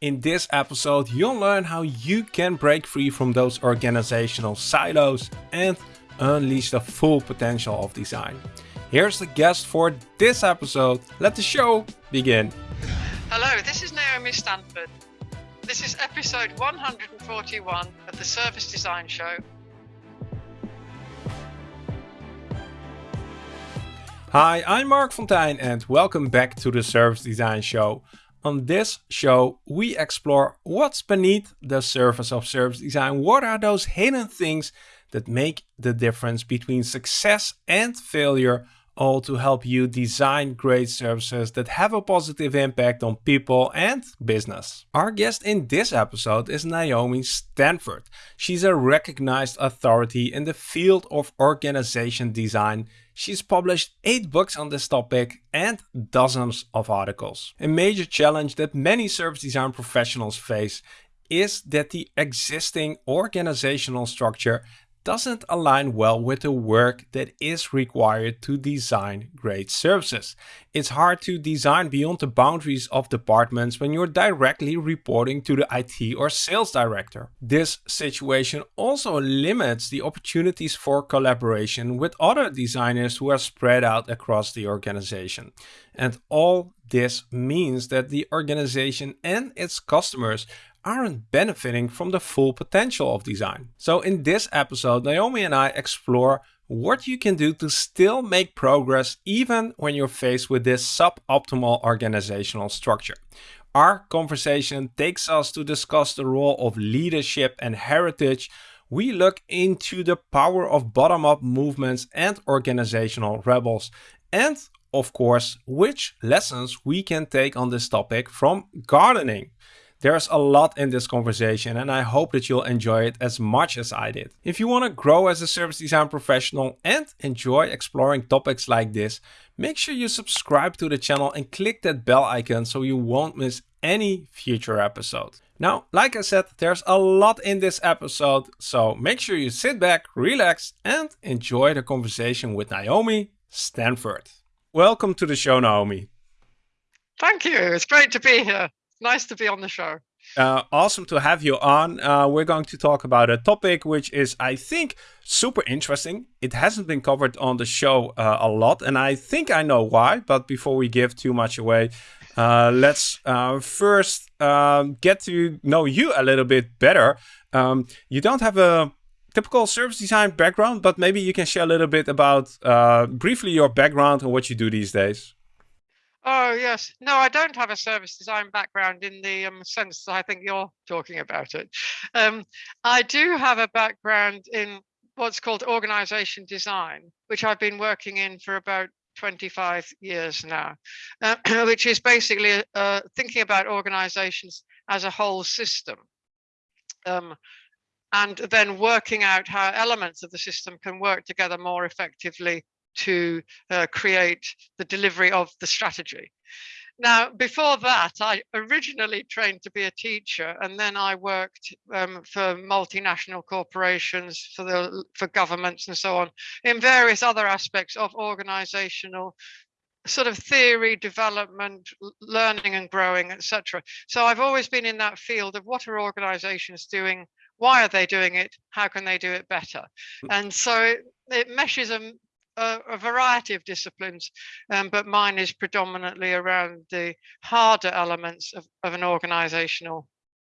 In this episode, you'll learn how you can break free from those organizational silos and unleash the full potential of design. Here's the guest for this episode. Let the show begin. Hello, this is Naomi Stanford. This is episode 141 of the Service Design Show. Hi, I'm Marc Fonteijn and welcome back to the Service Design Show. On this show, we explore what's beneath the surface of service design. What are those hidden things that make the difference between success and failure, all to help you design great services that have a positive impact on people and business. Our guest in this episode is Naomi Stanford. She's a recognized authority in the field of organization design She's published 8 books on this topic and dozens of articles. A major challenge that many service design professionals face is that the existing organizational structure doesn't align well with the work that is required to design great services. It's hard to design beyond the boundaries of departments when you're directly reporting to the IT or sales director. This situation also limits the opportunities for collaboration with other designers who are spread out across the organization. And all this means that the organization and its customers aren't benefiting from the full potential of design. So in this episode, Naomi and I explore what you can do to still make progress even when you're faced with this suboptimal organizational structure. Our conversation takes us to discuss the role of leadership and heritage. We look into the power of bottom-up movements and organizational rebels. And of course, which lessons we can take on this topic from gardening. There's a lot in this conversation and I hope that you'll enjoy it as much as I did. If you want to grow as a service design professional and enjoy exploring topics like this, make sure you subscribe to the channel and click that bell icon so you won't miss any future episode. Now, like I said, there's a lot in this episode, so make sure you sit back, relax, and enjoy the conversation with Naomi Stanford. Welcome to the show, Naomi. Thank you. It's great to be here nice to be on the show. Uh, awesome to have you on. Uh, we're going to talk about a topic which is, I think, super interesting. It hasn't been covered on the show uh, a lot, and I think I know why. But before we give too much away, uh, let's uh, first um, get to know you a little bit better. Um, you don't have a typical service design background, but maybe you can share a little bit about uh, briefly your background and what you do these days. Oh, yes. No, I don't have a service design background in the um, sense that I think you're talking about it. Um, I do have a background in what's called organization design, which I've been working in for about 25 years now, uh, which is basically uh, thinking about organizations as a whole system. Um, and then working out how elements of the system can work together more effectively to uh, create the delivery of the strategy. Now, before that, I originally trained to be a teacher, and then I worked um, for multinational corporations, for the for governments, and so on, in various other aspects of organizational sort of theory, development, learning and growing, etc. So I've always been in that field of what are organizations doing, why are they doing it, how can they do it better, hmm. and so it, it meshes a a, a variety of disciplines, um, but mine is predominantly around the harder elements of, of an organizational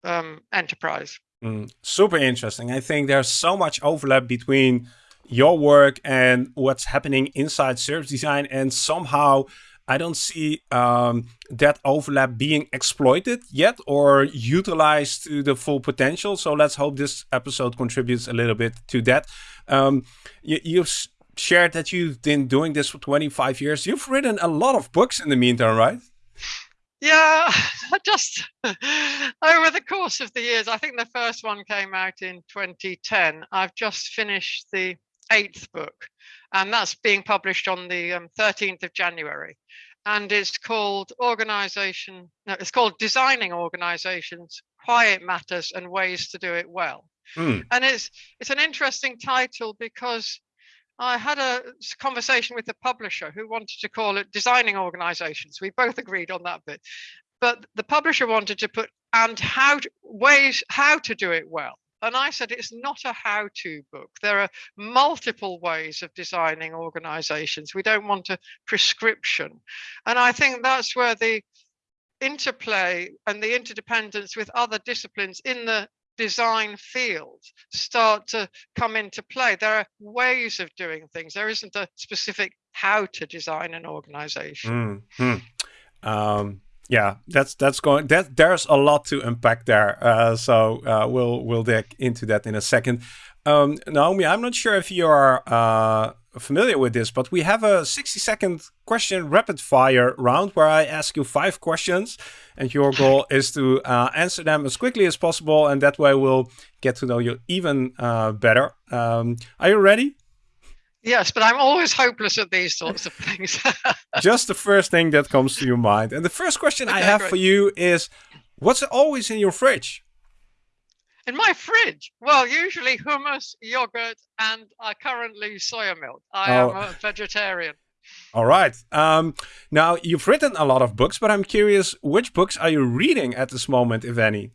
um, enterprise. Mm, super interesting. I think there's so much overlap between your work and what's happening inside service design and somehow I don't see um, that overlap being exploited yet or utilized to the full potential. So let's hope this episode contributes a little bit to that. Um, you, you've shared that you've been doing this for 25 years. You've written a lot of books in the meantime, right? Yeah, just over the course of the years. I think the first one came out in 2010. I've just finished the eighth book, and that's being published on the um, 13th of January. And it's called Organization, no, it's called Designing Organizations, Why It Matters and Ways to Do It Well. Mm. And it's it's an interesting title because I had a conversation with the publisher who wanted to call it designing organizations. We both agreed on that bit. But the publisher wanted to put and how to, ways how to do it well. And I said it's not a how to book. There are multiple ways of designing organizations. We don't want a prescription. And I think that's where the interplay and the interdependence with other disciplines in the design field start to come into play. There are ways of doing things. There isn't a specific how to design an organization. Mm -hmm. um, yeah, that's that's going. That there's a lot to unpack there. Uh, so uh, we'll we'll dig into that in a second. Um, Naomi, I'm not sure if you are uh, familiar with this, but we have a 60 second question rapid fire round where I ask you five questions and your goal is to uh, answer them as quickly as possible. And that way we'll get to know you even uh, better. Um, are you ready? Yes, but I'm always hopeless at these sorts of things. Just the first thing that comes to your mind. And the first question okay, I have great. for you is, what's always in your fridge? In my fridge? Well, usually hummus, yogurt, and uh, currently soya milk. I oh. am a vegetarian. All right. Um, now, you've written a lot of books, but I'm curious, which books are you reading at this moment, if any?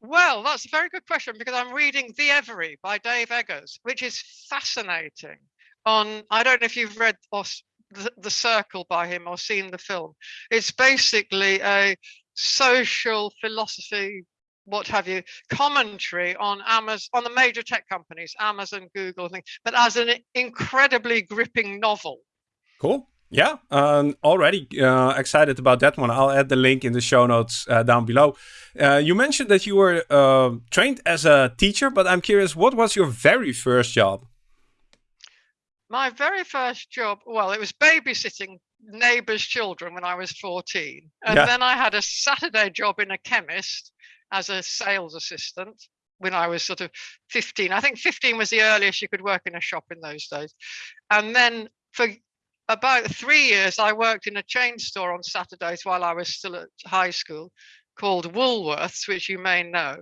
Well, that's a very good question because I'm reading The Every by Dave Eggers, which is fascinating. On I don't know if you've read or the, the Circle by him or seen the film. It's basically a social philosophy what have you commentary on Amazon on the major tech companies, Amazon, Google, thing, but as an incredibly gripping novel. Cool. Yeah, um, already uh, excited about that one. I'll add the link in the show notes uh, down below. Uh, you mentioned that you were uh, trained as a teacher, but I'm curious, what was your very first job? My very first job, well, it was babysitting neighbors' children when I was 14. And yeah. then I had a Saturday job in a chemist as a sales assistant when I was sort of 15. I think 15 was the earliest you could work in a shop in those days. And then for about three years, I worked in a chain store on Saturdays while I was still at high school called Woolworths, which you may know.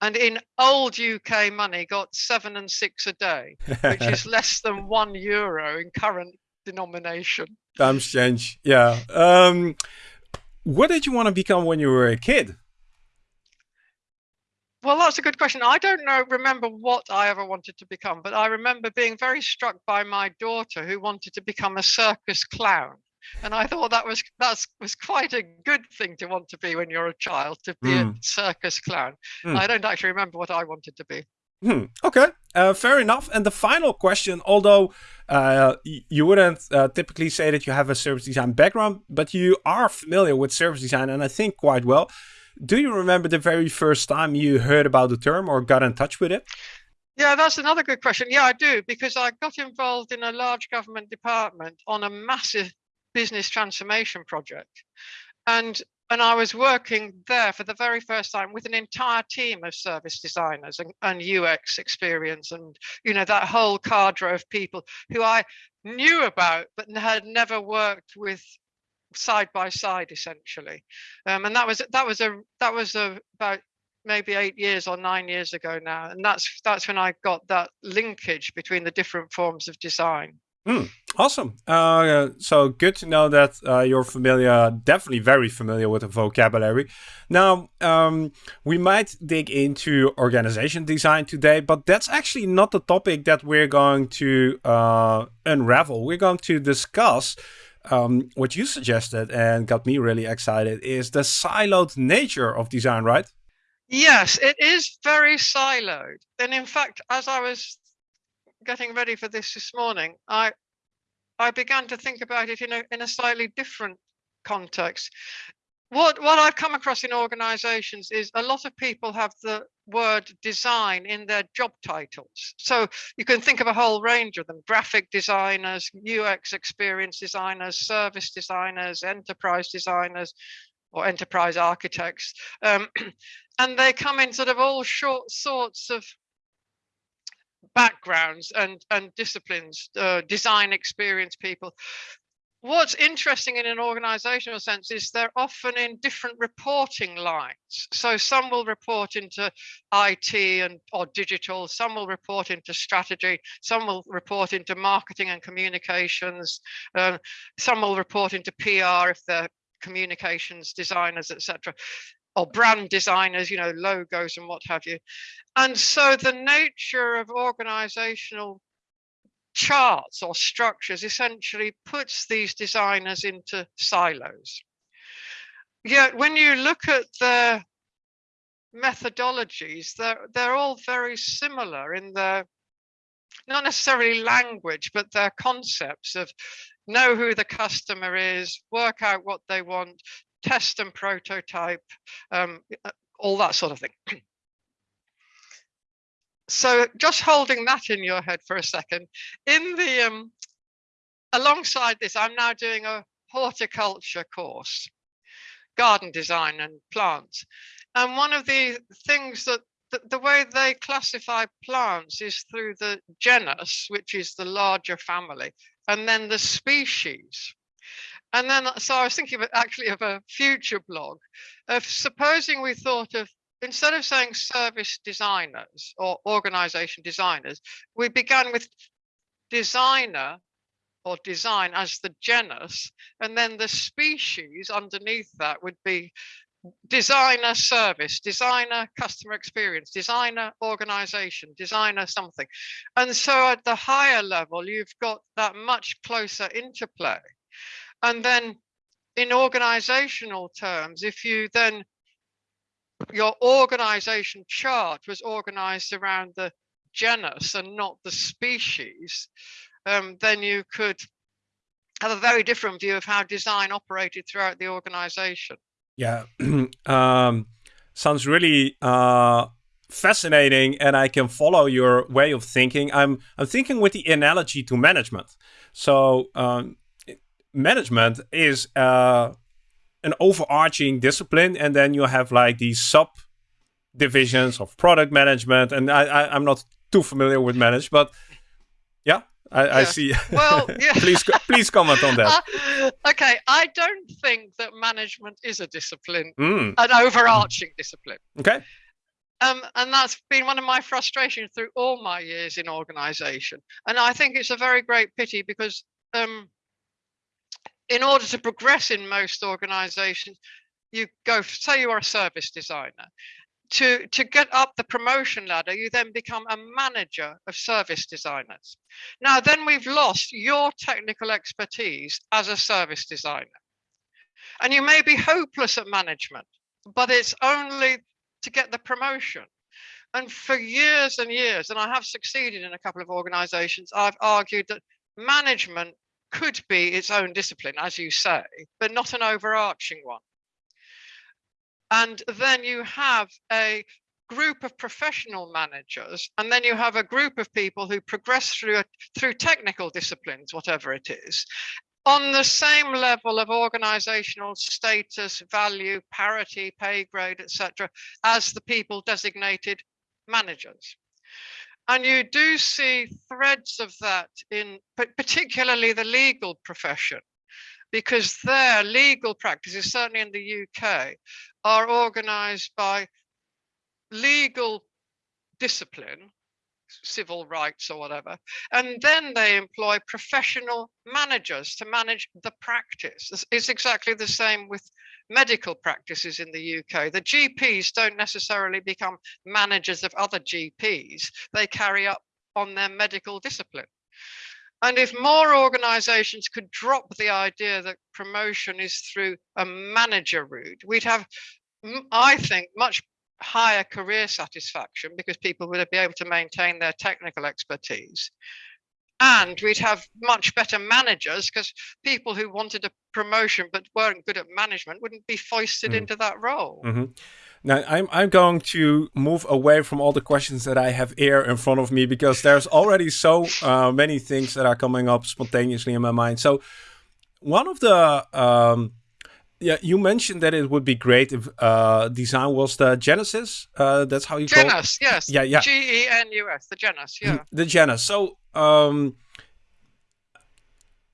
And in old UK money, got seven and six a day, which is less than one euro in current denomination. Times change, yeah. Um, what did you want to become when you were a kid? Well, that's a good question. I don't know, remember what I ever wanted to become, but I remember being very struck by my daughter who wanted to become a circus clown. And I thought that was that was quite a good thing to want to be when you're a child, to be mm. a hmm. circus clown. Mm. I don't actually remember what I wanted to be. Hmm. Okay, uh, fair enough. And the final question, although uh, you wouldn't uh, typically say that you have a service design background, but you are familiar with service design, and I think quite well. Do you remember the very first time you heard about the term or got in touch with it? Yeah, that's another good question. Yeah, I do, because I got involved in a large government department on a massive business transformation project. And and I was working there for the very first time with an entire team of service designers and, and UX experience and you know that whole cadre of people who I knew about but had never worked with side by side essentially. Um, and that was that was a that was a about maybe eight years or nine years ago now and that's that's when i got that linkage between the different forms of design. Mm, awesome. Uh, so good to know that uh, you're familiar definitely very familiar with the vocabulary. Now um, we might dig into organization design today but that's actually not the topic that we're going to uh, unravel. We're going to discuss um, what you suggested and got me really excited is the siloed nature of design, right? Yes, it is very siloed. And in fact, as I was getting ready for this this morning, I I began to think about it in a in a slightly different context what what I've come across in organizations is a lot of people have the word design in their job titles. So you can think of a whole range of them, graphic designers, UX experience designers, service designers, enterprise designers, or enterprise architects. Um, and they come in sort of all short sorts of backgrounds and, and disciplines, uh, design experience people what's interesting in an organizational sense is they're often in different reporting lines so some will report into IT and or digital some will report into strategy some will report into marketing and communications um, some will report into PR if they're communications designers etc or brand designers, you know, logos and what have you. And so the nature of organizational charts or structures essentially puts these designers into silos. Yet when you look at the methodologies, they're, they're all very similar in their, not necessarily language, but their concepts of know who the customer is, work out what they want, test and prototype, um, uh, all that sort of thing. so just holding that in your head for a second, in the, um, alongside this, I'm now doing a horticulture course, garden design and plants. And one of the things that the, the way they classify plants is through the genus, which is the larger family, and then the species. And then, so I was thinking of actually of a future blog of supposing we thought of instead of saying service designers or organization designers, we began with designer or design as the genus, and then the species underneath that would be designer service, designer customer experience, designer organization, designer something. And so at the higher level, you've got that much closer interplay. And then in organizational terms, if you then, your organization chart was organized around the genus and not the species, um, then you could have a very different view of how design operated throughout the organization. Yeah, um, sounds really uh, fascinating, and I can follow your way of thinking. I'm I'm thinking with the analogy to management. So um, management is uh, an overarching discipline, and then you have like these sub divisions of product management. And I, I I'm not too familiar with manage, but yeah, I, yeah. I see. Well, yeah. please, please comment on that. Uh, okay, I don't think that management is a discipline, mm. an overarching discipline. Okay. Um, and that's been one of my frustrations through all my years in organization. And I think it's a very great pity because um, in order to progress in most organizations, you go, say you are a service designer, to, to get up the promotion ladder, you then become a manager of service designers. Now, then we've lost your technical expertise as a service designer. And you may be hopeless at management, but it's only to get the promotion. And for years and years, and I have succeeded in a couple of organizations, I've argued that management could be its own discipline, as you say, but not an overarching one. And then you have a group of professional managers, and then you have a group of people who progress through a, through technical disciplines, whatever it is, on the same level of organizational status, value, parity, pay grade, etc., as the people designated managers. And you do see threads of that in particularly the legal profession, because their legal practices, certainly in the UK, are organized by legal discipline, civil rights or whatever, and then they employ professional managers to manage the practice. It's exactly the same with medical practices in the UK. The GPs don't necessarily become managers of other GPs, they carry up on their medical discipline. And if more organizations could drop the idea that promotion is through a manager route, we'd have, I think, much higher career satisfaction because people would be able to maintain their technical expertise. And we'd have much better managers because people who wanted a promotion but weren't good at management wouldn't be foisted mm. into that role. Mm -hmm. Now, I'm, I'm going to move away from all the questions that I have here in front of me because there's already so uh, many things that are coming up spontaneously in my mind. So, one of the um, yeah, you mentioned that it would be great if uh, design was the genesis. Uh, that's how you genus, call it. yes. Yeah, yeah. G E N U S, the genus. Yeah. the genus. So, um,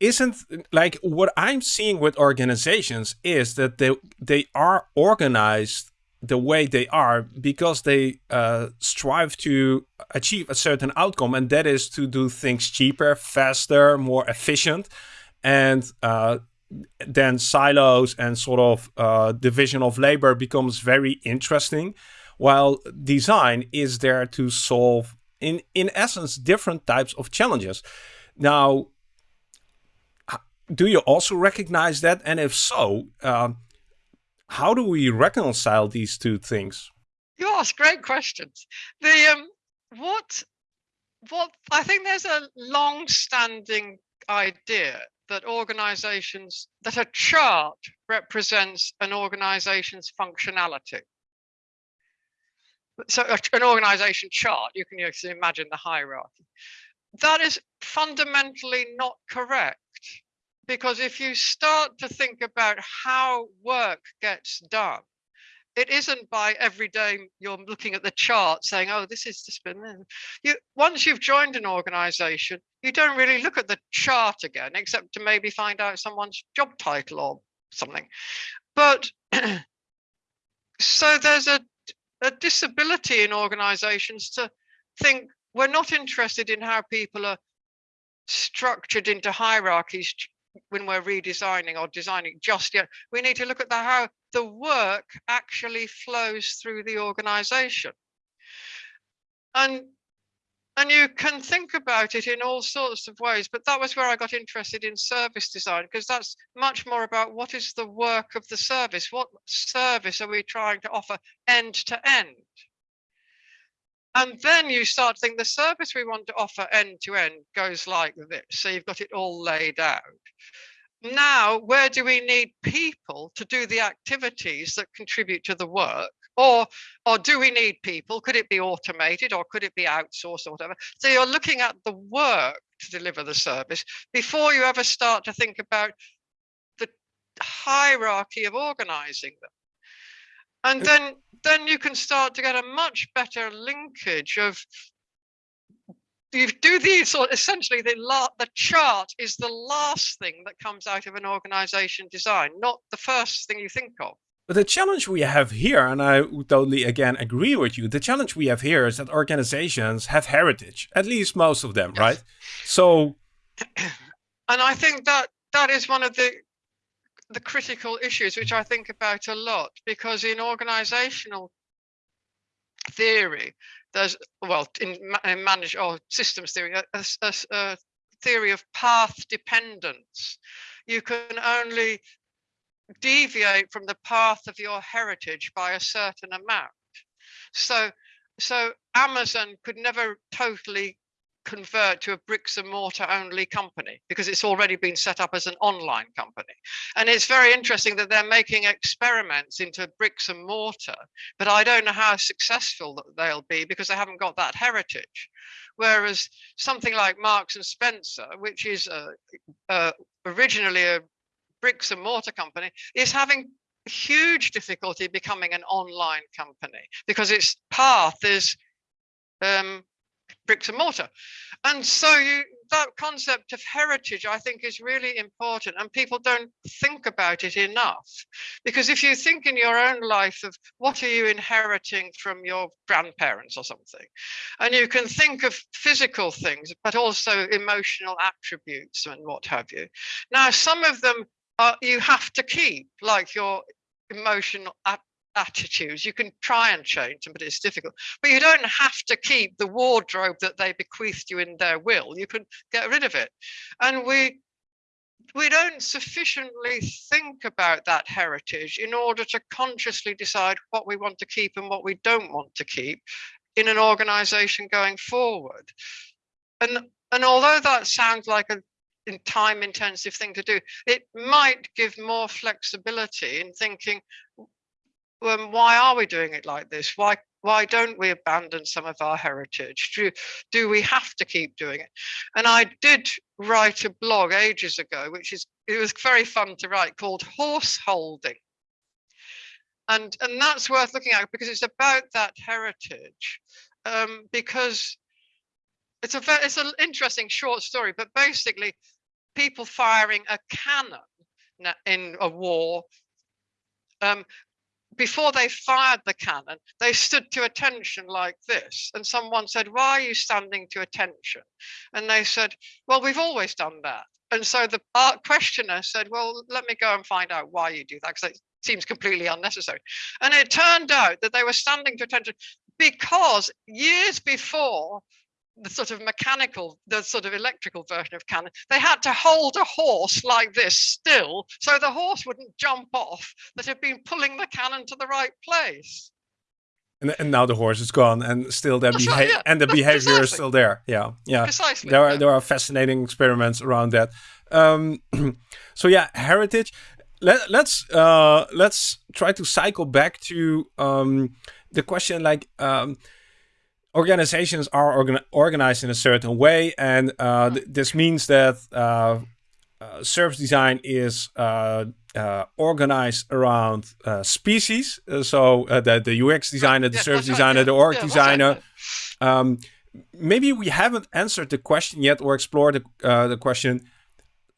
isn't like what I'm seeing with organizations is that they they are organized the way they are because they uh, strive to achieve a certain outcome, and that is to do things cheaper, faster, more efficient. And uh, then silos and sort of uh, division of labor becomes very interesting, while design is there to solve, in in essence, different types of challenges. Now, do you also recognize that? And if so, uh, how do we reconcile these two things? You ask great questions. The um, what what I think there's a long-standing idea that organizations that a chart represents an organization's functionality. So an organization chart, you can imagine the hierarchy. That is fundamentally not correct because if you start to think about how work gets done, it isn't by every day you're looking at the chart saying, oh, this is just been you once you've joined an organization, you don't really look at the chart again, except to maybe find out someone's job title or something. But so there's a, a disability in organizations to think we're not interested in how people are structured into hierarchies when we're redesigning or designing just yet. We need to look at the, how the work actually flows through the organization. And and you can think about it in all sorts of ways, but that was where I got interested in service design because that's much more about what is the work of the service? What service are we trying to offer end to end? And then you start to think the service we want to offer end to end goes like this. So you've got it all laid out. Now where do we need people to do the activities that contribute to the work? Or or do we need people? Could it be automated or could it be outsourced or whatever? So you're looking at the work to deliver the service before you ever start to think about the hierarchy of organizing them and then then you can start to get a much better linkage of you do these so essentially the la- the chart is the last thing that comes out of an organization design not the first thing you think of but the challenge we have here, and I totally again agree with you, the challenge we have here is that organizations have heritage, at least most of them, yes. right? So and I think that that is one of the the critical issues which I think about a lot because in organizational theory, there's well in, in manage or systems theory a, a, a, theory of path dependence. You can only deviate from the path of your heritage by a certain amount. So so amazon could never totally convert to a bricks and mortar only company because it's already been set up as an online company. And it's very interesting that they're making experiments into bricks and mortar, but I don't know how successful they'll be because they haven't got that heritage. Whereas something like Marks and Spencer, which is originally a bricks and mortar company, is having huge difficulty becoming an online company because its path is um, bricks and mortar. And so you, that concept of heritage, I think, is really important, and people don't think about it enough. Because if you think in your own life of what are you inheriting from your grandparents or something, and you can think of physical things, but also emotional attributes and what have you. Now, some of them are, you have to keep, like your emotional attitudes. You can try and change them, but it's difficult. But you don't have to keep the wardrobe that they bequeathed you in their will. You can get rid of it. And we we don't sufficiently think about that heritage in order to consciously decide what we want to keep and what we don't want to keep in an organization going forward. And and although that sounds like a time intensive thing to do, it might give more flexibility in thinking um, why are we doing it like this? Why why don't we abandon some of our heritage? Do, do we have to keep doing it? And I did write a blog ages ago, which is it was very fun to write called Horse Holding. And, and that's worth looking at because it's about that heritage. Um, because it's a it's an interesting short story, but basically people firing a cannon in a war um, before they fired the cannon, they stood to attention like this. And someone said, Why are you standing to attention? And they said, Well, we've always done that. and so the art questioner said, well, let me go and find out why you do that because it seems completely unnecessary. And it turned out that they were standing to attention because years before the sort of mechanical, the sort of electrical version of cannon, they had to hold a horse like this still so the horse wouldn't jump off that had been pulling the cannon to the right place. And, and now the horse is gone, and still the behavior right, yeah. and the behavior Precisely. is still there. Yeah, yeah. Precisely. There are yeah. there are fascinating experiments around that. Um, so yeah, heritage. Let, let's uh, let's try to cycle back to um, the question like um, organizations are organ organized in a certain way, and uh, th this means that uh, uh, service design is uh, uh, organized around uh, species. Uh, so uh, the, the UX designer, the Yes, service right, designer, yeah. the org Yeah, designer. right. Um, maybe we haven't answered the question yet or explored the, uh, the question.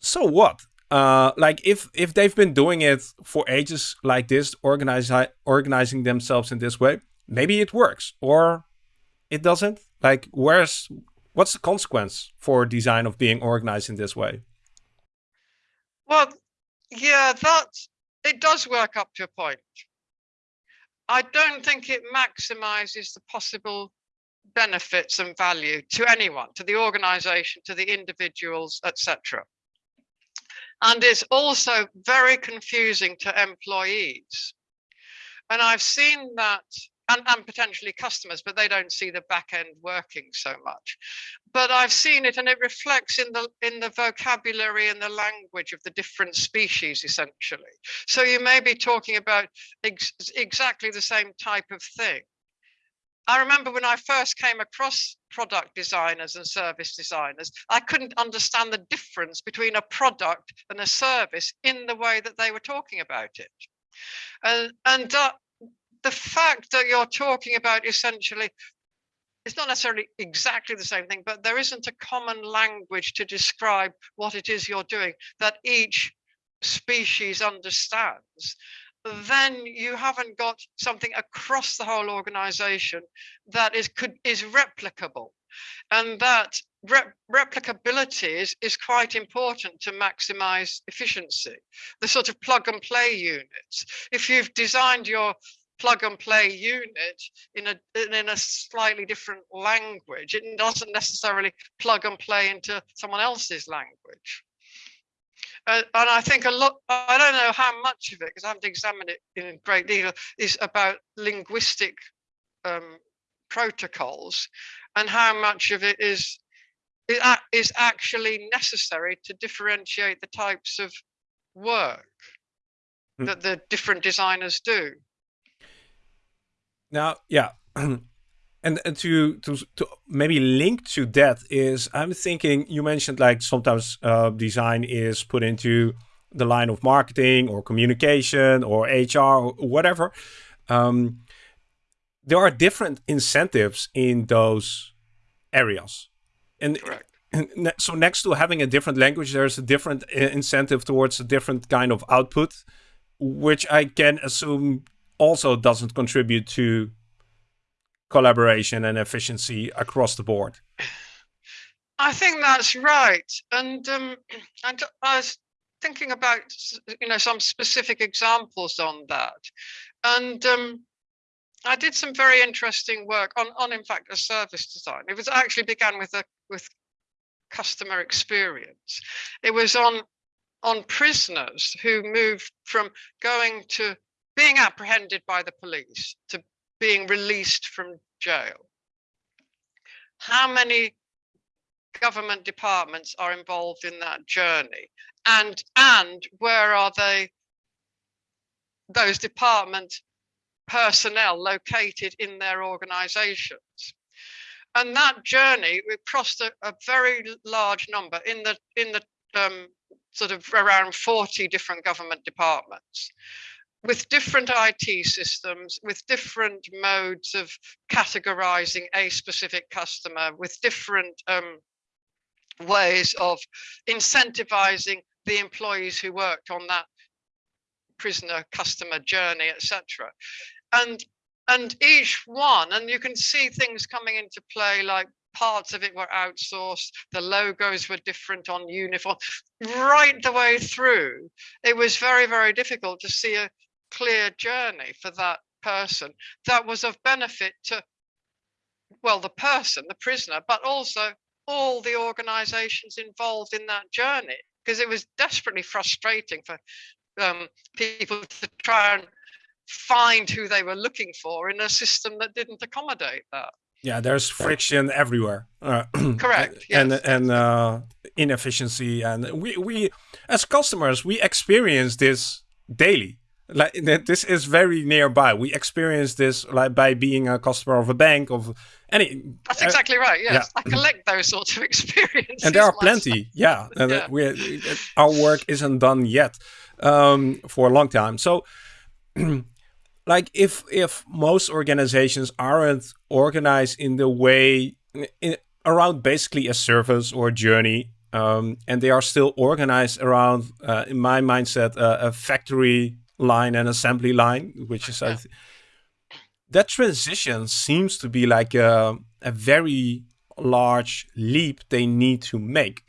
So what? Uh, like if if they've been doing it for ages like this, organize, organizing themselves in this way, maybe it works or it doesn't. Like where's what's the consequence for design of being organized in this way? Well, yeah, that it does work up to a point. I don't think it maximizes the possible benefits and value to anyone, to the organization, to the individuals, etc. And it's also very confusing to employees. And I've seen that, and, and potentially customers, but they don't see the back end working so much. But I've seen it and it reflects in the in the vocabulary and the language of the different species, essentially. So you may be talking about ex exactly the same type of thing. I remember when I first came across product designers and service designers, I couldn't understand the difference between a product and a service in the way that they were talking about it. And, and uh, the fact that you're talking about essentially, it's not necessarily exactly the same thing, but there isn't a common language to describe what it is you're doing that each species understands. Then you haven't got something across the whole organization that is could is replicable and that rep replicability is, is quite important to maximize efficiency the sort of plug and play units. If you've designed your plug and play unit in a in a slightly different language it doesn't necessarily plug and play into someone else's language uh, and I think a lot, I don't know how much of it, because I haven't examined it in great detail, is about linguistic um, protocols and how much of it is, is actually necessary to differentiate the types of work mm. that the different designers do. Now, yeah. and, and to, to to maybe link to that is I'm thinking you mentioned like sometimes uh, design is put into the line of marketing or communication or HR or whatever. Um, there are different incentives in those areas, and, and so next to having a different language, there's a different incentive towards a different kind of output, which I can assume also doesn't contribute to collaboration and efficiency across the board. I think that's right. And, um, I was thinking about, you know, some specific examples on that. And um, I did some very interesting work on, on, in fact, a service design. It was actually began with a with customer experience. It was on on prisoners who moved from going to being apprehended by the police to being released from jail. How many government departments are involved in that journey? And, and where are they, those department personnel located in their organizations? And that journey, we crossed a, a very large number in the, in the um, sort of around 40 different government departments with different IT systems, with different modes of categorizing a specific customer, with different um, ways of incentivizing the employees who worked on that prisoner customer journey, etc. And and each one, and you can see things coming into play like parts of it were outsourced, the logos were different on uniform, right the way through. It was very, very difficult to see a clear journey for that person that was of benefit to, well, the person, the prisoner, but also all the organizations involved in that journey because it was desperately frustrating for um, people to try and find who they were looking for in a system that didn't accommodate that. Yeah, there's friction everywhere. Uh, Correct. Yes. And and uh, inefficiency, and we we as customers we experience this daily. Like this is very nearby. We experience this like by being a customer of a bank of any. That's exactly uh, right. Yes, yeah. I collect those sorts of experiences. And there are plenty. Yeah, yeah. we our work isn't done yet um, for a long time. So. like if if most organizations aren't organized in the way in, around basically a service or a journey um, and they are still organized around uh, in my mindset uh, a factory line and assembly line which is yeah. that transition seems to be like a, a very large leap they need to make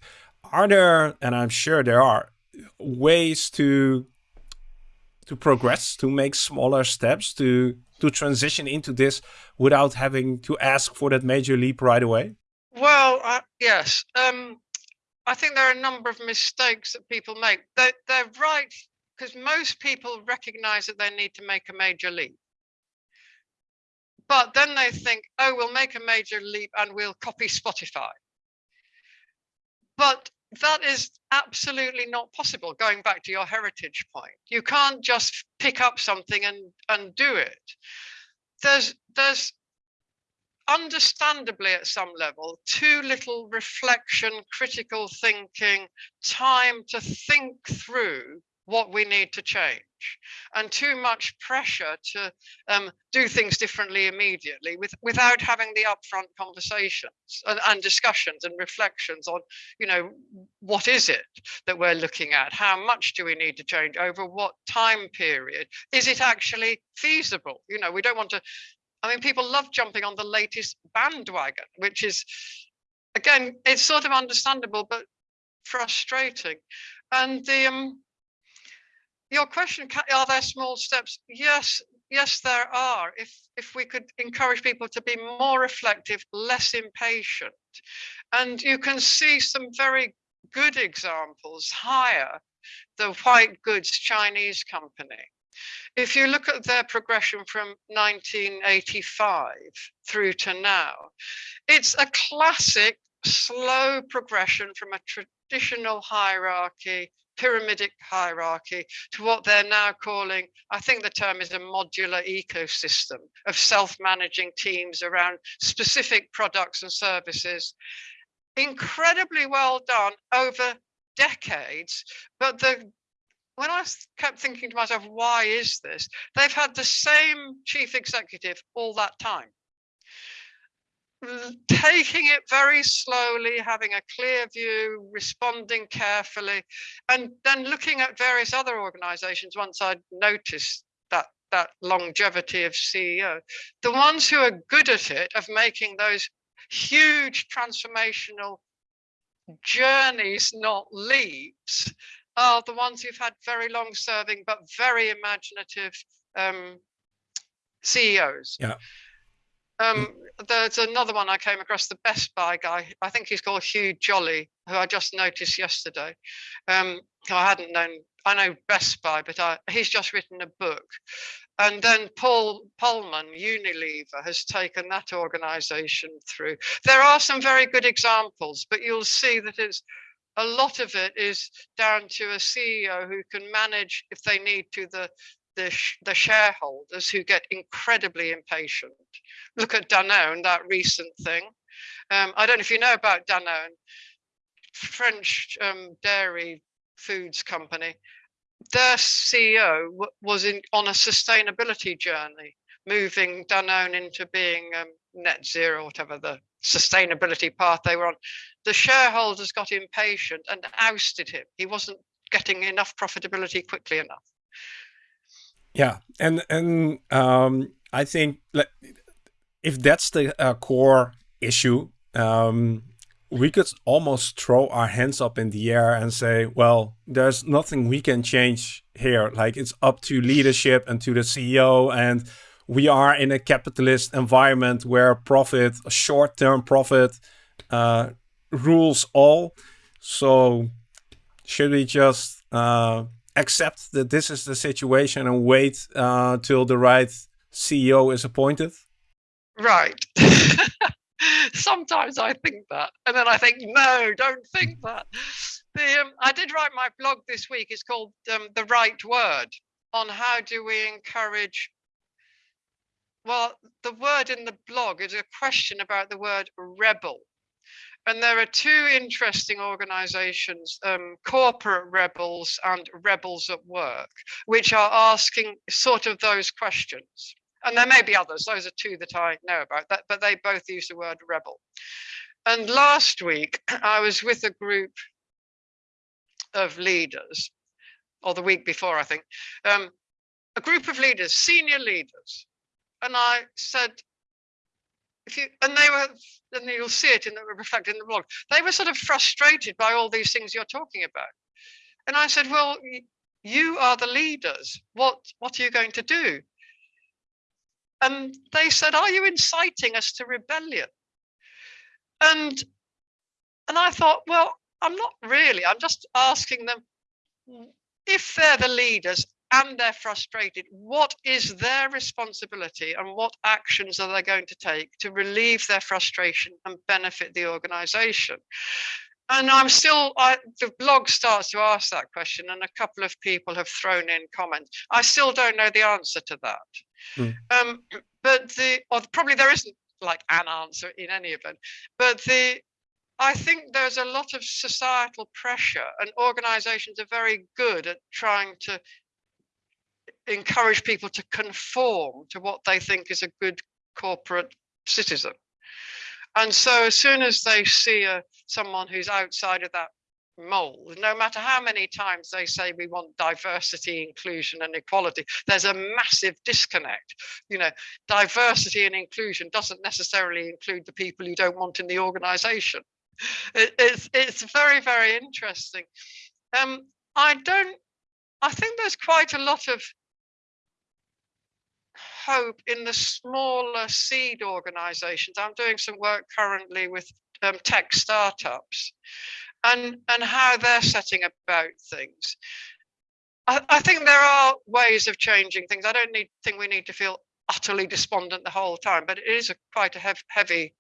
are there and i'm sure there are ways to to progress, to make smaller steps, to to transition into this without having to ask for that major leap right away? Well, uh, yes. Um, I think there are a number of mistakes that people make. They're, they're right because most people recognize that they need to make a major leap. But then they think, oh, we'll make a major leap and we'll copy Spotify. But that is absolutely not possible going back to your heritage point you can't just pick up something and and do it there's there's understandably at some level too little reflection critical thinking time to think through what we need to change and too much pressure to um, do things differently immediately with, without having the upfront conversations and, and, discussions and reflections on you know what is it that we're looking at? How much do we need to change? Over what time period? Is it actually feasible? You know we don't want to i mean people love jumping on the latest bandwagon which is again it's sort of understandable but frustrating. And the um, your question are there small steps? Yes yes there are. If if we could encourage people to be more reflective less impatient. And you can see some very good examples Haier the white goods chinese company. If you look at their progression from 1985 through to now it's a classic slow progression from a traditional hierarchy pyramidic hierarchy to what they're now calling, I think the term is a modular ecosystem of self-managing teams around specific products and services. Incredibly well done over decades, but the when I kept thinking to myself, why is this? They've had the same chief executive all that time taking it very slowly, having a clear view, responding carefully, and then looking at various other organizations once I'd noticed that that longevity of CEO, the ones who are good at it of making those huge transformational journeys, not leaps, are the ones who've had very long serving but very imaginative um, CEOs. Yeah. Um, there's another one I came across, the Best Buy guy. I think he's called Hugh Jolly, who I just noticed yesterday. Um, I hadn't known. I know Best Buy, but I, he's just written a book. And then Paul Polman, Unilever, has taken that organization through. There are some very good examples, but you'll see that it's a lot of it is down to a CEO who can manage, if they need to, the the, sh- the shareholders who get incredibly impatient. Look at Danone, that recent thing. Um, I don't know if you know about Danone, French um, dairy foods company. Their CEO w- was in on a sustainability journey, moving Danone into being um, net zero, whatever the sustainability path they were on. The shareholders got impatient and ousted him. He wasn't getting enough profitability quickly enough. Yeah, and and um, I think if that's the uh, core issue, um, we could almost throw our hands up in the air and say, well, there's nothing we can change here. Like it's up to leadership and to the CEO. And we are in a capitalist environment where profit, short term profit, uh, rules all. So should we just uh, accept that this is the situation and wait uh, till the right CEO is appointed? Right. Sometimes I think that, and then I think, no, don't think that. The, um, I did write my blog this week. It's called um, "The Right Word" on how do we encourage. Well, the word in the blog is a question about the word rebel. And there are two interesting organizations, um, Corporate Rebels and Rebels at Work, which are asking sort of those questions and there may be others. Those are two that I know about, that, but they both use the word rebel. And last week, I was with a group of leaders, or the week before, I think, um, a group of leaders, senior leaders. And I said, if you, and they were, and you'll see it in the reflected in the blog, they were sort of frustrated by all these things you're talking about. And I said, well, you are the leaders. What, what are you going to do? and they said, "Are you inciting us to rebellion?" And and I thought, well, I'm not really. I'm just asking them if they're the leaders and they're frustrated, what is their responsibility and what actions are they going to take to relieve their frustration and benefit the organization? And I'm still, I, the blog starts to ask that question, and a couple of people have thrown in comments. I still don't know the answer to that. Mm. Um, but the, or probably there isn't like an answer in any event, but the, I think there's a lot of societal pressure, and organizations are very good at trying to encourage people to conform to what they think is a good corporate citizen. And so as soon as they see a, someone who's outside of that mold, no matter how many times they say we want diversity, inclusion, and equality, there's a massive disconnect. You know, diversity and inclusion doesn't necessarily include the people you don't want in the organization. It, it's, it's very, very interesting. Um, I don't, I think there's quite a lot of hope in the smaller seed organizations. I'm doing some work currently with um, tech startups and, and how they're setting about things. I, I think there are ways of changing things. I don't need, think we need to feel utterly despondent the whole time, but it is a, quite a hev heavy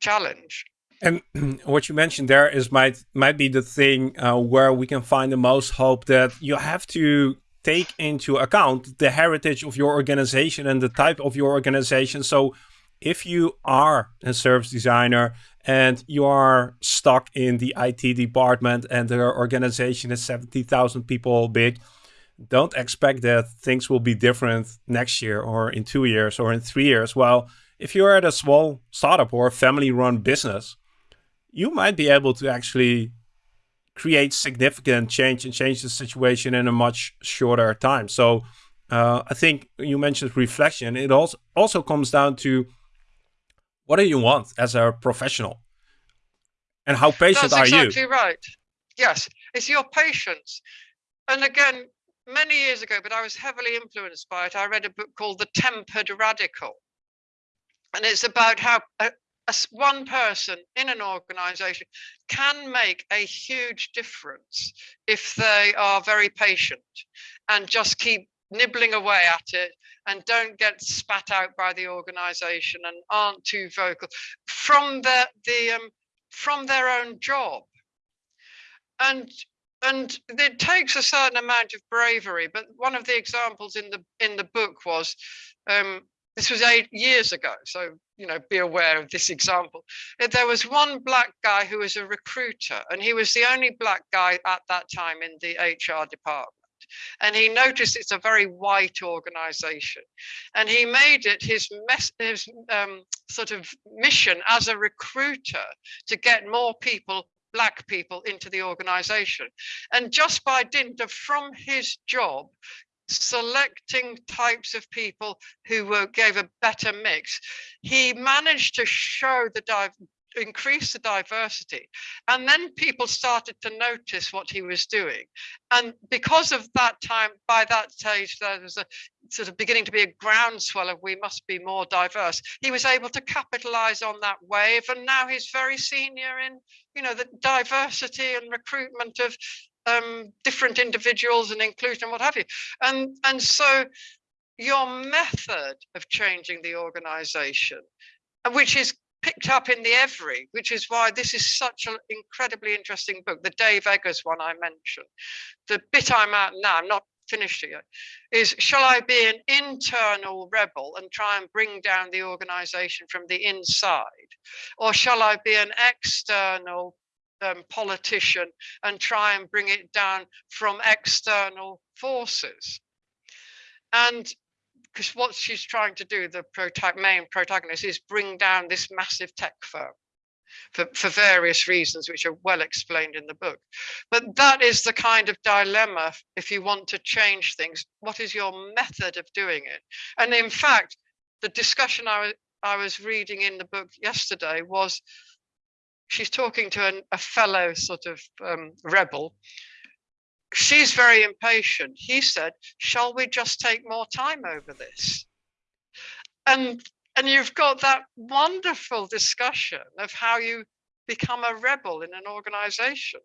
challenge. And what you mentioned there is might might be the thing uh, where we can find the most hope that you have to take into account the heritage of your organization and the type of your organization. So if you are a service designer and you are stuck in the IT department and the organization is 70,000 people big, don't expect that things will be different next year or in two years or in three years. Well, if you're at a small startup or family run business, you might be able to actually create significant change and change the situation in a much shorter time. So uh, I think you mentioned reflection. It also also comes down to what do you want as a professional, and how patient That's are exactly you? Exactly right. Yes, it's your patience. And again, many years ago, but I was heavily influenced by it. I read a book called The Tempered Radical, and it's about how uh, one person in an organization can make a huge difference if they are very patient and just keep nibbling away at it and don't get spat out by the organization and aren't too vocal from the the um, from their own job. And and it takes a certain amount of bravery but one of the examples in the in the book was um, this was eight years ago, so you know, be aware of this example. There was one black guy who was a recruiter, and he was the only black guy at that time in the HR department. And he noticed it's a very white organization, and he made it his, mes- his um, sort of mission as a recruiter to get more people black people into the organization. And just by dint of from his job, selecting types of people who were, gave a better mix. He managed to show the dive increase the diversity. And then people started to notice what he was doing. And because of that time, by that stage, there was a sort of beginning to be a groundswell of we must be more diverse. He was able to capitalize on that wave. And now he's very senior in, you know, the diversity and recruitment of um, different individuals and inclusion what have you. And, and so your method of changing the organization, which is picked up in the Every, which is why this is such an incredibly interesting book. The Dave Eggers one I mentioned. The bit I'm at now, I'm not finished yet, is shall I be an internal rebel and try and bring down the organization from the inside? Or shall I be an external um, politician and try and bring it down from external forces? And because what she's trying to do, the prota main protagonist, is bring down this massive tech firm for, for various reasons, which are well explained in the book. But that is the kind of dilemma if you want to change things. What is your method of doing it? And in fact, the discussion I was reading in the book yesterday was she's talking to an, a fellow sort of um, rebel she's very impatient. He said, shall we just take more time over this? And, and you've got that wonderful discussion of how you become a rebel in an organization.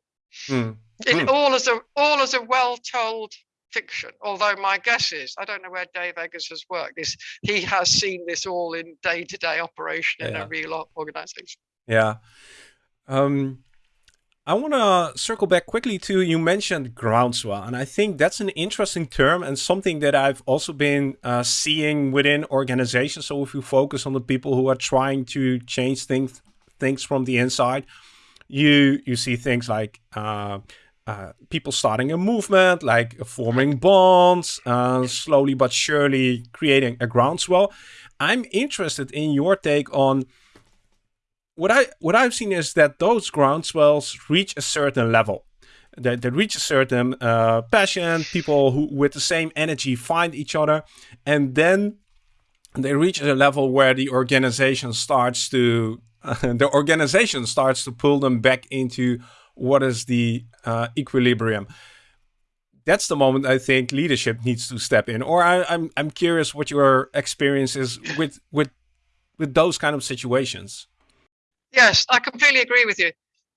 Mm. In mm. all as a all as a well-told fiction. Although my guess is, I don't know where Dave Eggers has worked. This he has seen this all in day-to-day -day operation yeah. in a real organization. Yeah. Um, I want to circle back quickly to you mentioned groundswell, and I think that's an interesting term and something that I've also been uh, seeing within organizations. So if you focus on the people who are trying to change things things from the inside, you you see things like uh, uh, people starting a movement, like forming bonds, uh, slowly but surely creating a groundswell. I'm interested in your take on what I what I've seen is that those groundswells reach a certain level. They, they reach a certain uh, passion. People who with the same energy find each other, and then they reach a level where the organization starts to uh, the organization starts to pull them back into what is the uh, equilibrium. That's the moment I think leadership needs to step in. Or I, I'm I'm curious what your experience is with with with those kind of situations. Yes, I completely agree with you.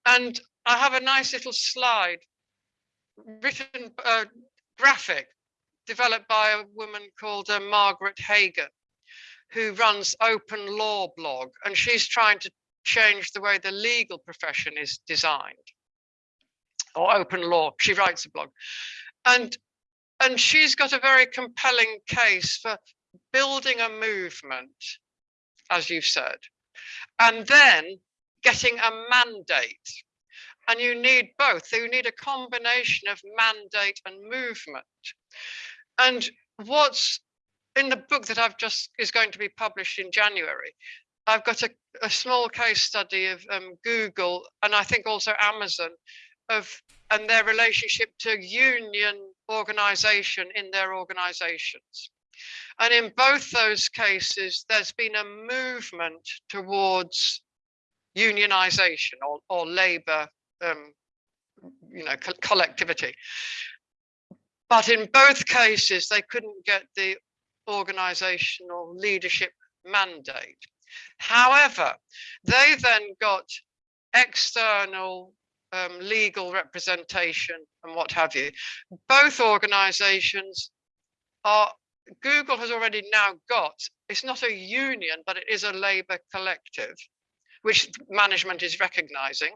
And I have a nice little slide, written uh, graphic, developed by a woman called uh, Margaret Hagan, who runs Open Law blog, and she's trying to change the way the legal profession is designed, or open law. She writes a blog, and and she's got a very compelling case for building a movement, as you've said, and then getting a mandate. And you need both. So You need a combination of mandate and movement. And what's in the book that I've just is going to be published in January, I've got a, a small case study of um, Google and I think also Amazon of and their relationship to union organization in their organizations. And in both those cases, there's been a movement towards unionization or, or labor, um, you know, co collectivity. But in both cases, they couldn't get the organizational leadership mandate. However, they then got external um, legal representation and what have you. Both organizations are Google has already now got, it's not a union, but it is a labor collective, which management is recognizing.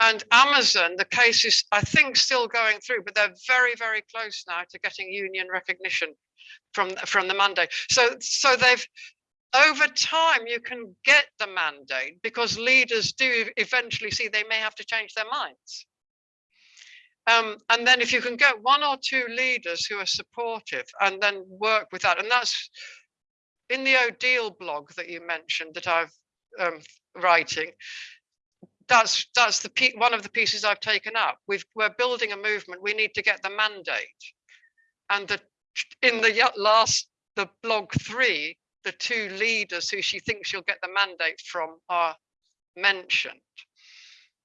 And Amazon, the case is, I think, still going through, but they're very, very close now to getting union recognition from, from the mandate. So, so they've, over time, you can get the mandate because leaders do eventually see they may have to change their minds. Um, and then if you can get one or two leaders who are supportive and then work with that, and that's in the Odile blog that you mentioned that I've um, writing, that's that's the one of the pieces I've taken up. We've, we're building a movement. We need to get the mandate, and the in the last the blog three, the two leaders who she thinks she'll get the mandate from are mentioned.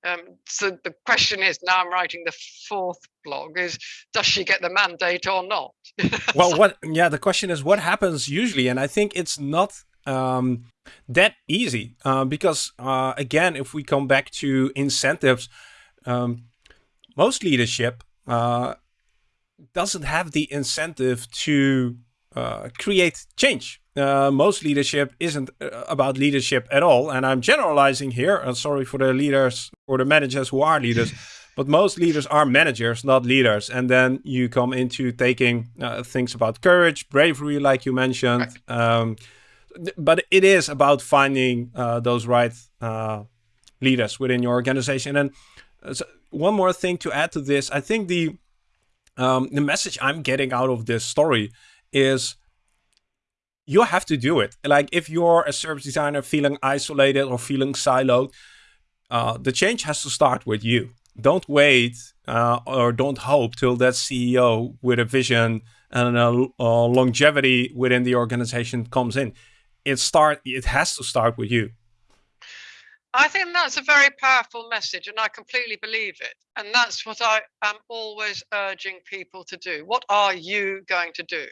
Um, so the question is now I'm writing the fourth blog is does she get the mandate or not? well, what? Yeah, the question is what happens usually, and I think it's not um, that easy uh, because uh, again, if we come back to incentives, um, most leadership uh, doesn't have the incentive to uh, create change. Uh, most leadership isn't uh, about leadership at all. And I'm generalizing here. Uh, sorry for the leaders or the managers who are leaders. but most leaders are managers, not leaders. And then you come into taking uh, things about courage, bravery, like you mentioned. Um, but it is about finding uh, those right leaders within your organization. And so one more thing to add to this, I think the um, the message I'm getting out of this story is you have to do it. Like if you're a service designer feeling isolated or feeling siloed, uh, the change has to start with you. Don't wait uh, or don't hope till that CEO with a vision and a, a longevity within the organization comes in. It start. It has to start with you. I think that's a very powerful message, and I completely believe it. And that's what I am always urging people to do. What are you going to do?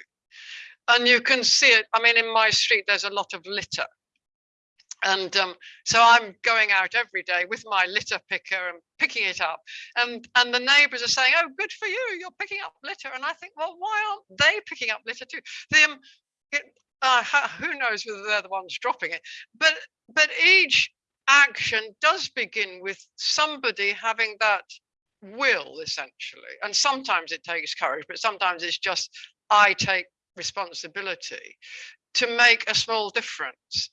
And you can see it. I mean, in my street, there's a lot of litter. And um, so I'm going out every day with my litter picker and picking it up. And, and the neighbors are saying, oh, good for you, you're picking up litter. And I think, well, why aren't they picking up litter too? The, um, it, uh, who knows whether they're the ones dropping it. But, but each action does begin with somebody having that will, essentially. And sometimes it takes courage, but sometimes it's just, I take responsibility to make a small difference.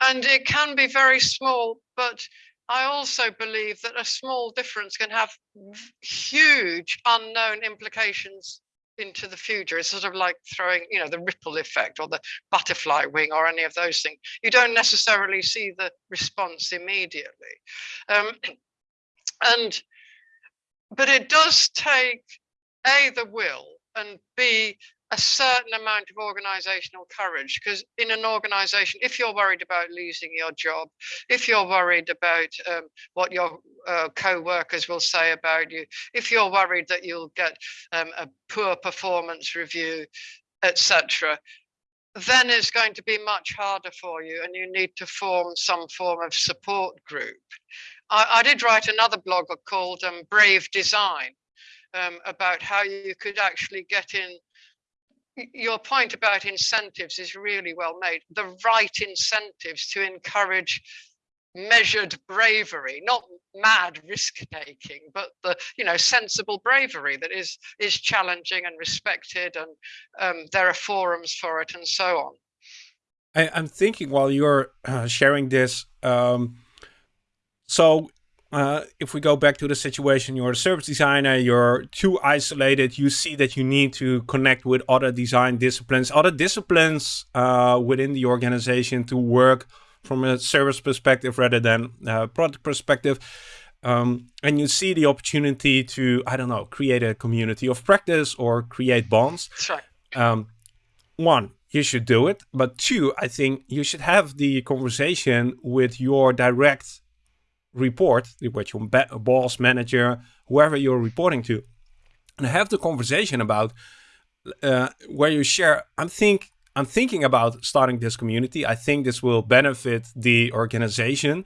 And it can be very small, but I also believe that a small difference can have huge unknown implications into the future. It's sort of like throwing, you know, the ripple effect or the butterfly wing or any of those things. You don't necessarily see the response immediately. Um, and, but it does take A, the will, and B, a certain amount of organizational courage because in an organization if you're worried about losing your job if you're worried about um, what your uh, co-workers will say about you if you're worried that you'll get um, a poor performance review etc then it's going to be much harder for you and you need to form some form of support group. I, I did write another blog called um, brave design um, about how you could actually get in your point about incentives is really well made. The right incentives to encourage measured bravery, not mad risk taking, but the you know sensible bravery that is is challenging and respected, and um, there are forums for it and so on. I, am thinking while you're uh, sharing this. Um, so uh, if we go back to the situation, you're a service designer, you're too isolated, you see that you need to connect with other design disciplines, other disciplines uh, within the organization to work from a service perspective rather than a product perspective. Um, and you see the opportunity to, I don't know, create a community of practice or create bonds. Sure. Um, one, you should do it. But two, I think you should have the conversation with your direct report with your boss, manager, whoever you're reporting to, and have the conversation about uh, where you share. I'm think I'm thinking about starting this community. I think this will benefit the organization.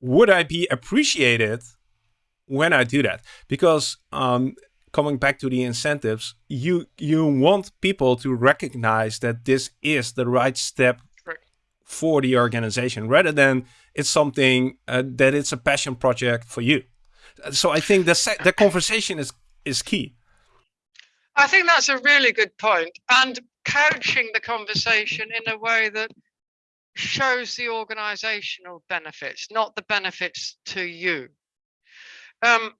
Would I be appreciated when I do that? Because um, coming back to the incentives, you you want people to recognize that this is the right step for the organization rather than it's something uh, that it's a passion project for you. So I think the the conversation is is key. I think that's a really good point, and couching the conversation in a way that shows the organizational benefits, not the benefits to you. Um,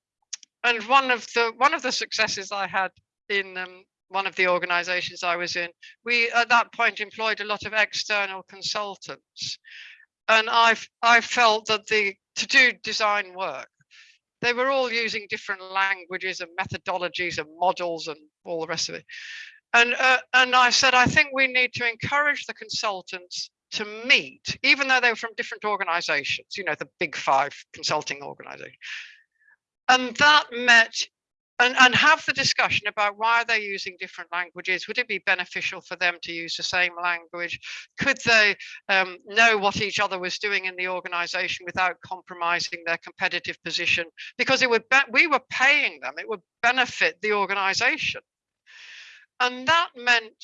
and one of the one of the successes I had in um, one of the organizations I was in, we at that point employed a lot of external consultants and I've I felt that the to do design work, they were all using different languages and methodologies and models and all the rest of it. And uh, and I said I think we need to encourage the consultants to meet, even though they were from different organizations, you know, the big five consulting organization. And that met and, and have the discussion about why they're using different languages. Would it be beneficial for them to use the same language? Could they um, know what each other was doing in the organization without compromising their competitive position? Because it would we were paying them, it would benefit the organization. And that meant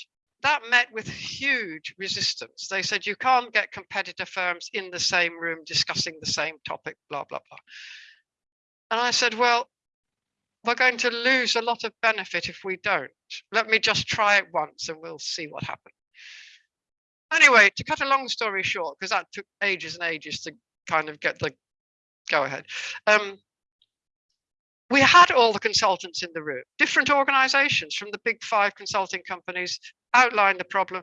that met with huge resistance. They said you can't get competitor firms in the same room discussing the same topic, blah, blah, blah. And I said, well, we're going to lose a lot of benefit if we don't. Let me just try it once and we'll see what happens. Anyway, to cut a long story short, because that took ages and ages to kind of get the go ahead. Um, we had all the consultants in the room, different organizations from the big five consulting companies outlined the problem.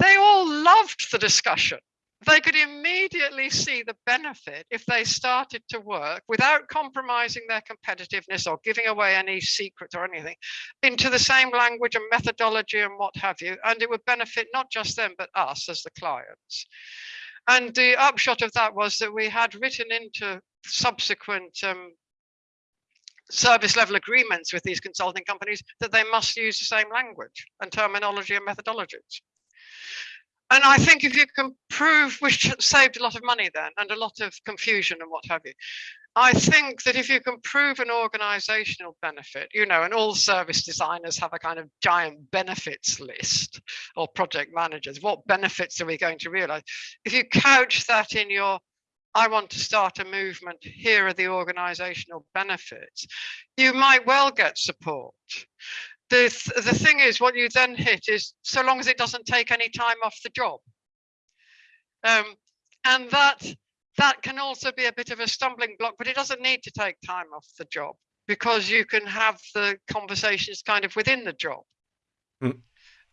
They all loved the discussion they could immediately see the benefit if they started to work without compromising their competitiveness or giving away any secrets or anything into the same language and methodology and what have you. And it would benefit not just them, but us as the clients. And the upshot of that was that we had written into subsequent um, service level agreements with these consulting companies that they must use the same language and terminology and methodologies and I think if you can prove, which saved a lot of money then and a lot of confusion and what have you. I think that if you can prove an organizational benefit, you know, and all service designers have a kind of giant benefits list or project managers, what benefits are we going to realize? If you couch that in your, I want to start a movement, here are the organizational benefits, you might well get support the the thing is what you then hit is so long as it doesn't take any time off the job. Um, and that that can also be a bit of a stumbling block but it doesn't need to take time off the job because you can have the conversations kind of within the job. Mm.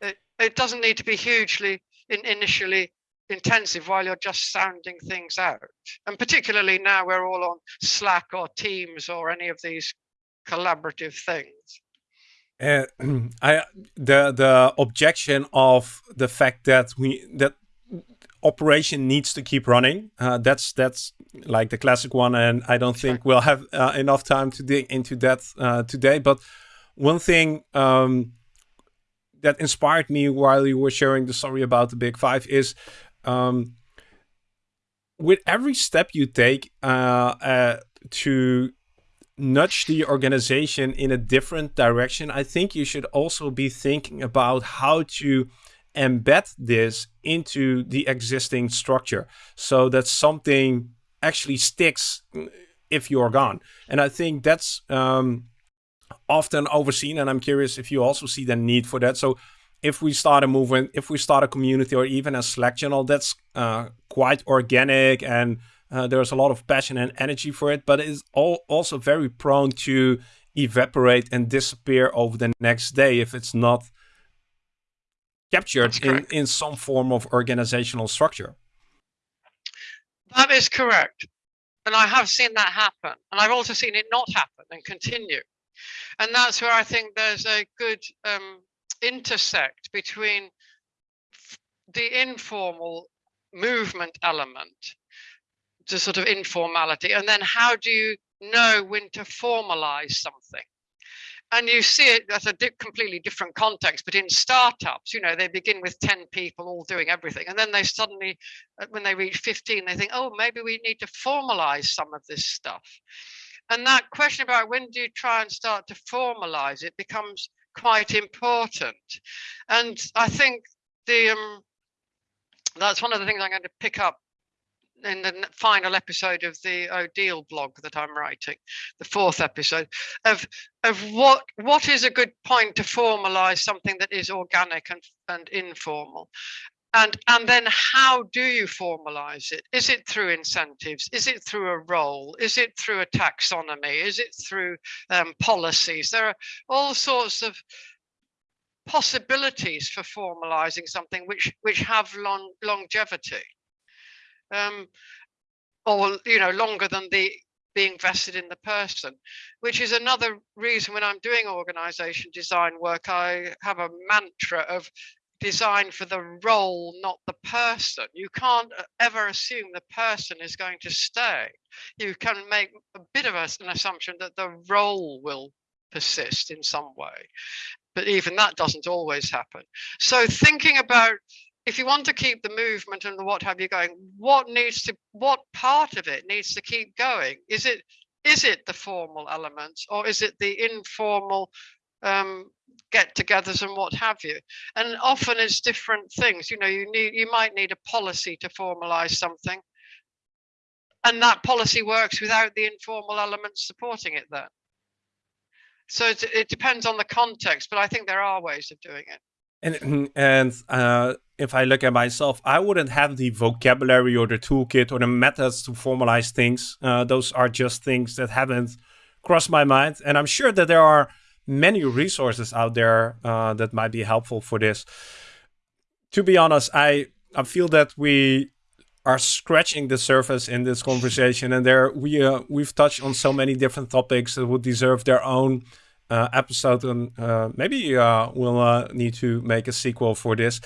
it, it doesn't need to be hugely in, initially intensive while you're just sounding things out. And particularly now we're all on slack or teams or any of these collaborative things I the the objection of the fact that we that operation needs to keep running. Uh, that's that's like the classic one, and I don't think we'll have uh, enough time to dig into that uh, today. But one thing um, that inspired me while you were sharing the story about the Big Five is. Um, with every step you take uh, uh, to nudge the organization in a different direction, I think you should also be thinking about how to embed this into the existing structure so that something actually sticks if you're gone. And I think that's um, often overseen. And I'm curious if you also see the need for that. So if we start a movement, if we start a community or even a Slack channel, that's uh, quite organic and uh, there's a lot of passion and energy for it, but it's all also very prone to evaporate and disappear over the next day if it's not captured in, in some form of organizational structure. That is correct. And I have seen that happen. And I've also seen it not happen and continue. And that's where I think there's a good um, intersect between the informal movement element to sort of informality and then how do you know when to formalize something? And you see it at a di completely different context but in startups you know they begin with 10 people all doing everything and then they suddenly uh, when they reach 15 they think oh maybe we need to formalize some of this stuff. And that question about when do you try and start to formalize it becomes quite important. And i think the um, that's one of the things i'm going to pick up in the final episode of the Odile blog that I'm writing, the fourth episode, of of what what is a good point to formalize something that is organic and, and informal. And, and then how do you formalize it? Is it through incentives? Is it through a role? Is it through a taxonomy? Is it through um, policies? There are all sorts of possibilities for formalizing something which which have long, longevity um, or you know longer than the being vested in the person, which is another reason when I'm doing organization design work, I have a mantra of design for the role, not the person. You can't uh, ever assume the person is going to stay. You can make a bit of an assumption that the role will persist in some way. But even that doesn't always happen. So thinking about if you want to keep the movement and the what have you going, what needs to what part of it needs to keep going? Is it is it the formal elements or is it the informal um, get-togethers and what have you? And often it's different things. You know, you need you might need a policy to formalize something, and that policy works without the informal elements supporting it. Then so it, it depends on the context, but I think there are ways of doing it. And and uh, if I look at myself, I wouldn't have the vocabulary or the toolkit or the methods to formalize things. Uh, those are just things that haven't crossed my mind, and I'm sure that there are many resources out there uh, that might be helpful for this. To be honest, I I feel that we are scratching the surface in this conversation, and there we uh, we've touched on so many different topics that would deserve their own uh, episode, and uh, maybe uh, we'll need to make a sequel for this.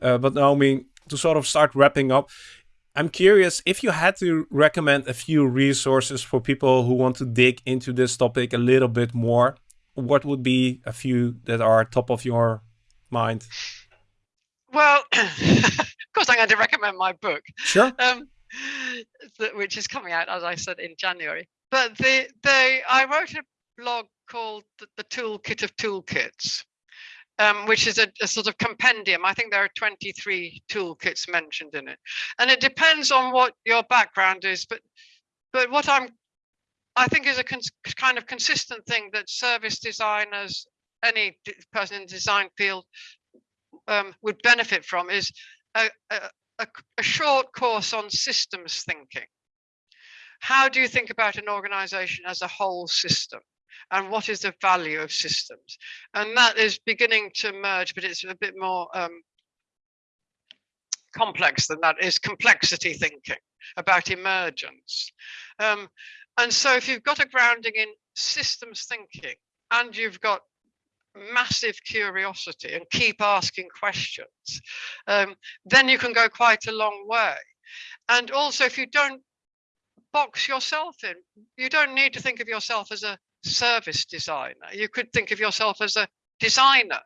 Uh, but Naomi, to sort of start wrapping up, I'm curious if you had to recommend a few resources for people who want to dig into this topic a little bit more. What would be a few that are top of your mind? Well, of course, I'm going to recommend my book. Sure. Um, which is coming out, as I said, in January. But the the I wrote a blog called the, the Toolkit of Toolkits, um, which is a, a, sort of compendium. I think there are 23 toolkits mentioned in it, and it depends on what your background is. But but what I'm I think is a kind of consistent thing that service designers, any person in the design field, um, would benefit from is a, a, a short course on systems thinking. How do you think about an organization as a whole system? And what is the value of systems and that is beginning to merge but it's a bit more um, complex than that is complexity thinking about emergence um, and so if you've got a grounding in systems thinking and you've got massive curiosity and keep asking questions, um, then you can go quite a long way. And also, if you don't box yourself in, you don't need to think of yourself as a service designer. You could think of yourself as a designer.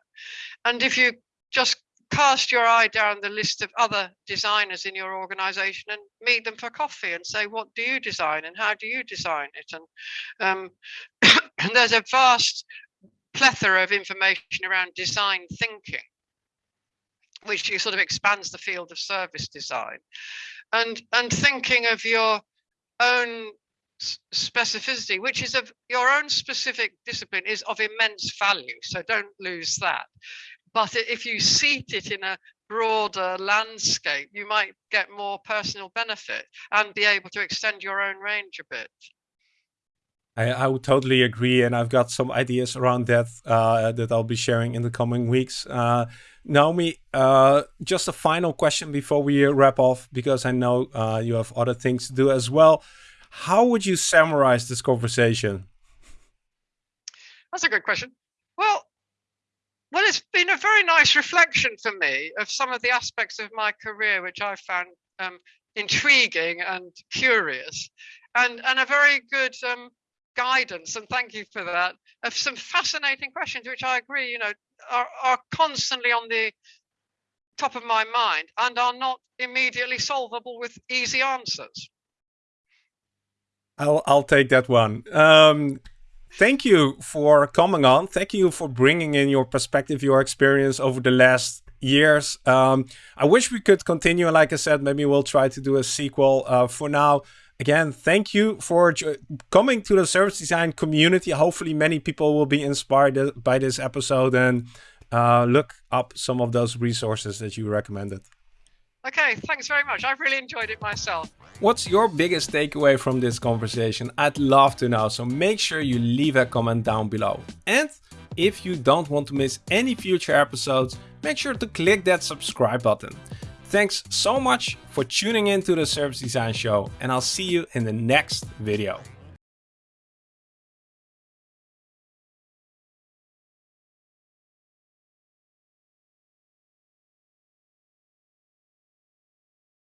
And if you just cast your eye down the list of other designers in your organization and meet them for coffee and say, what do you design and how do you design it? And, um, and there's a vast plethora of information around design thinking, which sort of expands the field of service design. And, and thinking of your own specificity, which is of your own specific discipline, is of immense value. So don't lose that. But if you seat it in a broader landscape, you might get more personal benefit and be able to extend your own range a bit. I, I would totally agree, and I've got some ideas around that uh, that I'll be sharing in the coming weeks. Uh, Naomi, uh, just a final question before we wrap off, because I know uh, you have other things to do as well. How would you summarize this conversation? That's a good question. Well, well, it's been a very nice reflection for me of some of the aspects of my career which I found um, intriguing and curious, and and a very good um, guidance, and thank you for that, of some fascinating questions, which I agree, you know, are, are constantly on the top of my mind and are not immediately solvable with easy answers. I'll, I'll take that one. Um, thank you for coming on. Thank you for bringing in your perspective, your experience over the last years. Um, I wish we could continue. Like I said, maybe we'll try to do a sequel. Uh, for now, Again, thank you for coming to the service design community. Hopefully, many people will be inspired by this episode and uh, look up some of those resources that you recommended. Okay, thanks very much. I've really enjoyed it myself. What's your biggest takeaway from this conversation? I'd love to know, so make sure you leave a comment down below. And if you don't want to miss any future episodes, make sure to click that subscribe button. Thanks so much for tuning in to the Service Design Show, and I'll see you in the next video.